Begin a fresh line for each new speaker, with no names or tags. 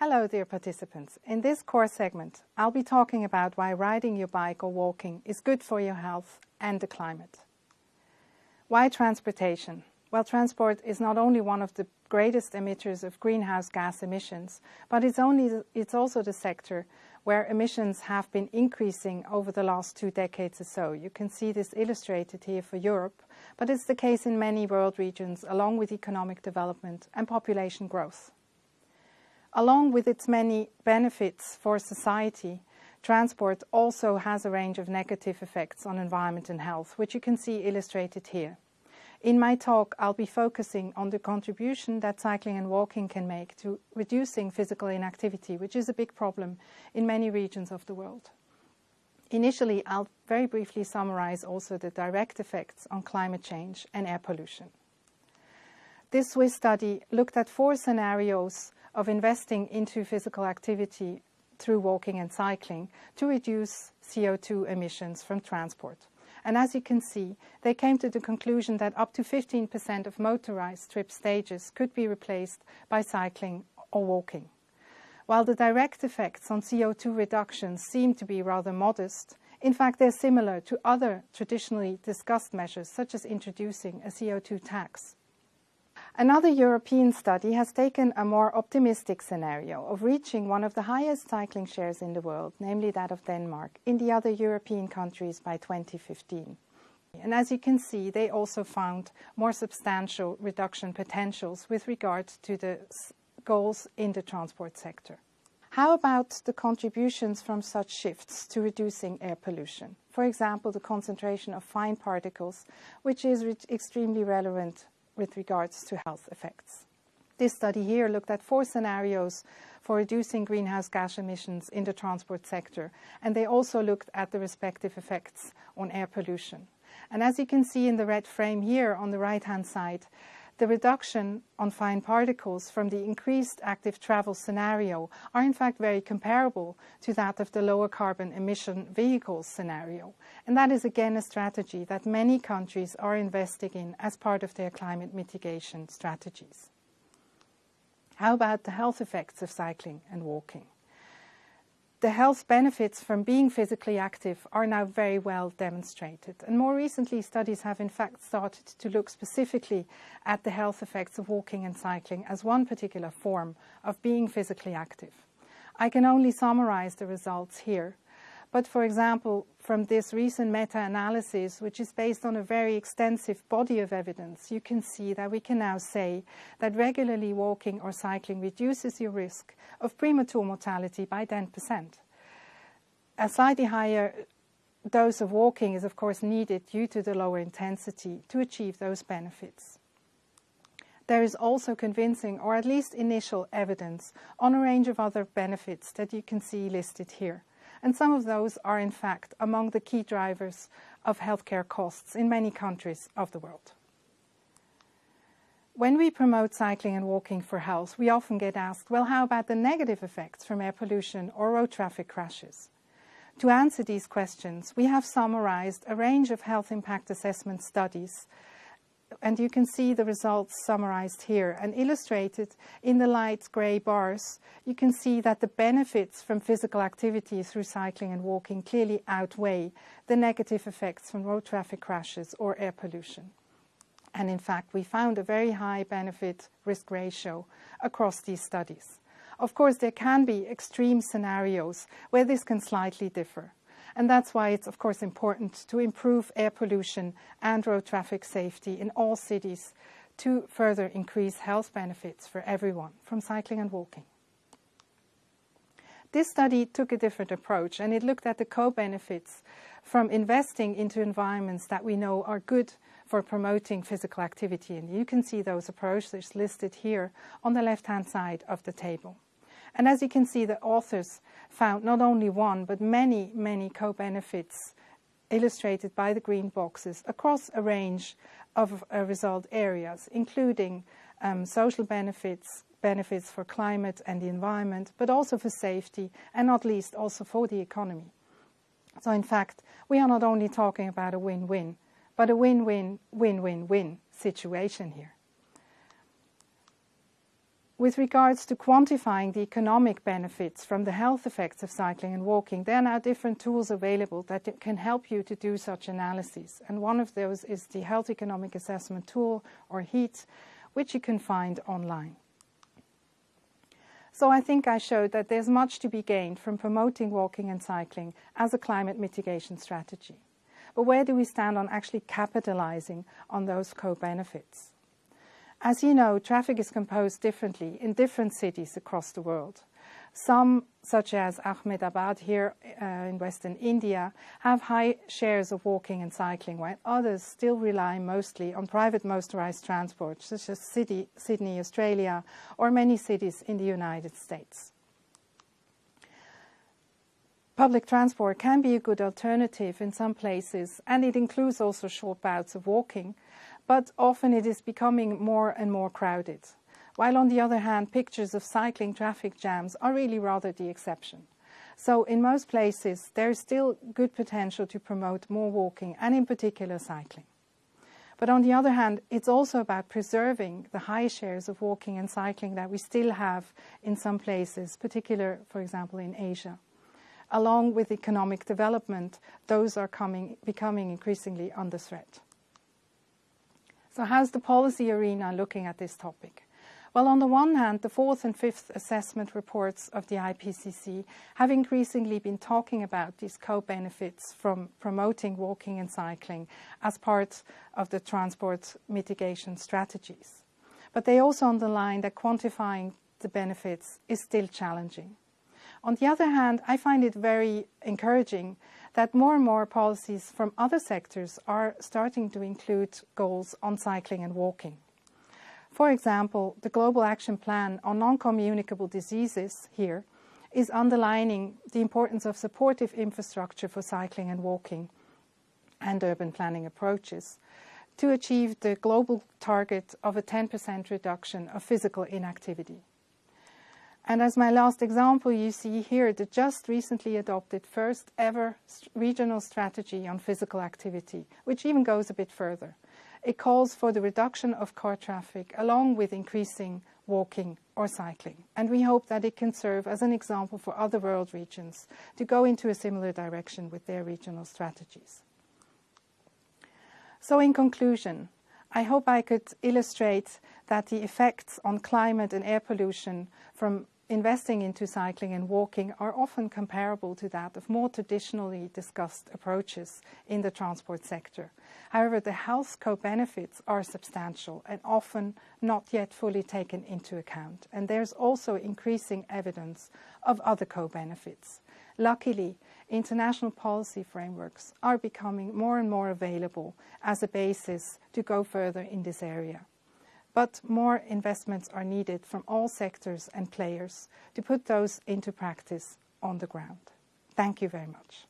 Hello dear participants. In this course segment I'll be talking about why riding your bike or walking is good for your health and the climate. Why transportation? Well transport is not only one of the greatest emitters of greenhouse gas emissions but it's, only, it's also the sector where emissions have been increasing over the last two decades or so. You can see this illustrated here for Europe, but it's the case in many world regions along with economic development and population growth. Along with its many benefits for society, transport also has a range of negative effects on environment and health, which you can see illustrated here. In my talk, I'll be focusing on the contribution that cycling and walking can make to reducing physical inactivity, which is a big problem in many regions of the world. Initially, I'll very briefly summarize also the direct effects on climate change and air pollution. This Swiss study looked at four scenarios of investing into physical activity through walking and cycling to reduce CO2 emissions from transport. And as you can see, they came to the conclusion that up to 15% of motorized trip stages could be replaced by cycling or walking. While the direct effects on CO2 reductions seem to be rather modest, in fact they're similar to other traditionally discussed measures such as introducing a CO2 tax. Another European study has taken a more optimistic scenario of reaching one of the highest cycling shares in the world, namely that of Denmark, in the other European countries by 2015. And as you can see, they also found more substantial reduction potentials with regard to the goals in the transport sector. How about the contributions from such shifts to reducing air pollution? For example, the concentration of fine particles, which is extremely relevant with regards to health effects. This study here looked at four scenarios for reducing greenhouse gas emissions in the transport sector, and they also looked at the respective effects on air pollution. And as you can see in the red frame here on the right-hand side, the reduction on fine particles from the increased active travel scenario are in fact very comparable to that of the lower carbon emission vehicles scenario. And that is again a strategy that many countries are investing in as part of their climate mitigation strategies. How about the health effects of cycling and walking? The health benefits from being physically active are now very well demonstrated. And more recently, studies have in fact started to look specifically at the health effects of walking and cycling as one particular form of being physically active. I can only summarize the results here. But for example, from this recent meta-analysis, which is based on a very extensive body of evidence, you can see that we can now say that regularly walking or cycling reduces your risk of premature mortality by 10%. A slightly higher dose of walking is of course needed due to the lower intensity to achieve those benefits. There is also convincing or at least initial evidence on a range of other benefits that you can see listed here and some of those are in fact among the key drivers of healthcare costs in many countries of the world. When we promote cycling and walking for health, we often get asked, well, how about the negative effects from air pollution or road traffic crashes? To answer these questions, we have summarized a range of health impact assessment studies and you can see the results summarized here and illustrated in the light grey bars. You can see that the benefits from physical activity through cycling and walking clearly outweigh the negative effects from road traffic crashes or air pollution. And in fact, we found a very high benefit risk ratio across these studies. Of course, there can be extreme scenarios where this can slightly differ. And that's why it's of course important to improve air pollution and road traffic safety in all cities to further increase health benefits for everyone from cycling and walking. This study took a different approach and it looked at the co-benefits from investing into environments that we know are good for promoting physical activity. And you can see those approaches listed here on the left-hand side of the table. And as you can see, the authors found not only one, but many, many co-benefits illustrated by the green boxes across a range of uh, result areas, including um, social benefits, benefits for climate and the environment, but also for safety, and not least also for the economy. So in fact, we are not only talking about a win-win, but a win-win, win-win-win situation here. With regards to quantifying the economic benefits from the health effects of cycling and walking, there are now different tools available that can help you to do such analyses. And one of those is the Health Economic Assessment Tool, or HEAT, which you can find online. So I think I showed that there's much to be gained from promoting walking and cycling as a climate mitigation strategy. But where do we stand on actually capitalizing on those co-benefits? As you know, traffic is composed differently in different cities across the world. Some, such as Ahmedabad here uh, in western India, have high shares of walking and cycling, while others still rely mostly on private motorized transport, such as Sydney, Sydney, Australia, or many cities in the United States. Public transport can be a good alternative in some places, and it includes also short bouts of walking, but often it is becoming more and more crowded. While on the other hand, pictures of cycling traffic jams are really rather the exception. So in most places, there is still good potential to promote more walking and in particular cycling. But on the other hand, it's also about preserving the high shares of walking and cycling that we still have in some places, particular, for example, in Asia. Along with economic development, those are coming, becoming increasingly under threat. So how's the policy arena looking at this topic? Well, on the one hand, the fourth and fifth assessment reports of the IPCC have increasingly been talking about these co-benefits from promoting walking and cycling as part of the transport mitigation strategies. But they also underline that quantifying the benefits is still challenging. On the other hand, I find it very encouraging that more and more policies from other sectors are starting to include goals on cycling and walking. For example, the Global Action Plan on Non-Communicable Diseases here is underlining the importance of supportive infrastructure for cycling and walking and urban planning approaches to achieve the global target of a 10% reduction of physical inactivity. And as my last example, you see here the just recently adopted first ever regional strategy on physical activity, which even goes a bit further. It calls for the reduction of car traffic along with increasing walking or cycling. And we hope that it can serve as an example for other world regions to go into a similar direction with their regional strategies. So in conclusion, I hope I could illustrate that the effects on climate and air pollution from investing into cycling and walking are often comparable to that of more traditionally discussed approaches in the transport sector. However, the health co-benefits are substantial and often not yet fully taken into account. And there's also increasing evidence of other co-benefits. Luckily, international policy frameworks are becoming more and more available as a basis to go further in this area but more investments are needed from all sectors and players to put those into practice on the ground. Thank you very much.